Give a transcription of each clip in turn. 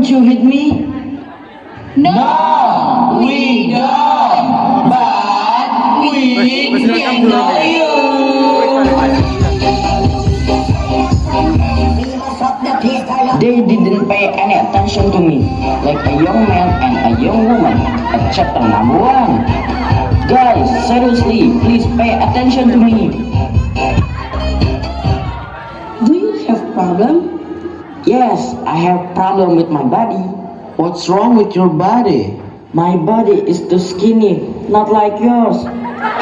don't you hit me? No, we don't. But we can know you. They didn't pay any attention to me, like a young man and a young woman at chapter number one. Guys, seriously, please pay attention Yes, I have problem with my body. What's wrong with your body? My body is too skinny, not like yours.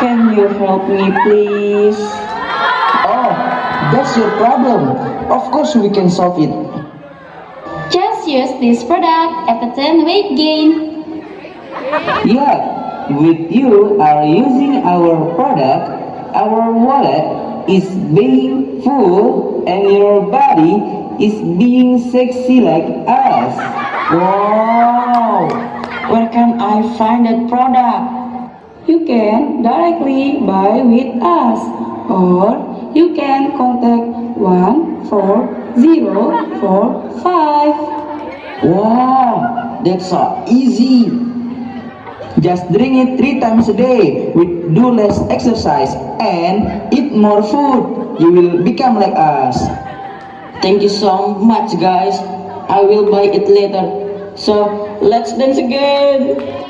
Can you help me, please? Oh, that's your problem. Of course we can solve it. Just use this product at the 10 weight gain. Yeah, with you are using our product, our wallet is being full and your body is being sexy like us. Wow! Where can I find that product? You can directly buy with us or you can contact 14045. Wow, that's so easy. Just drink it three times a day with do less exercise and eat more food. You will become like us. Thank you so much, guys. I will buy it later. So let's dance again.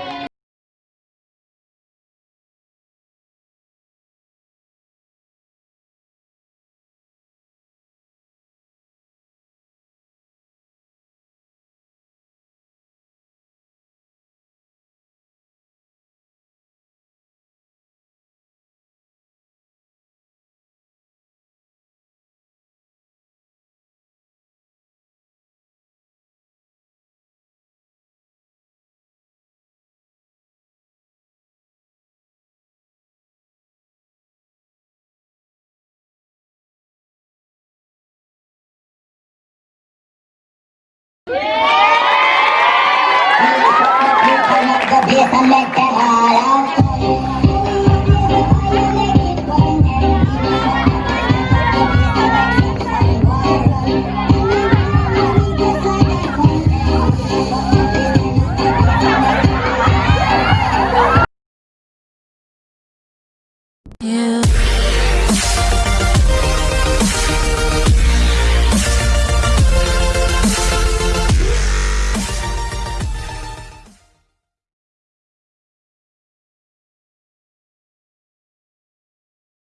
You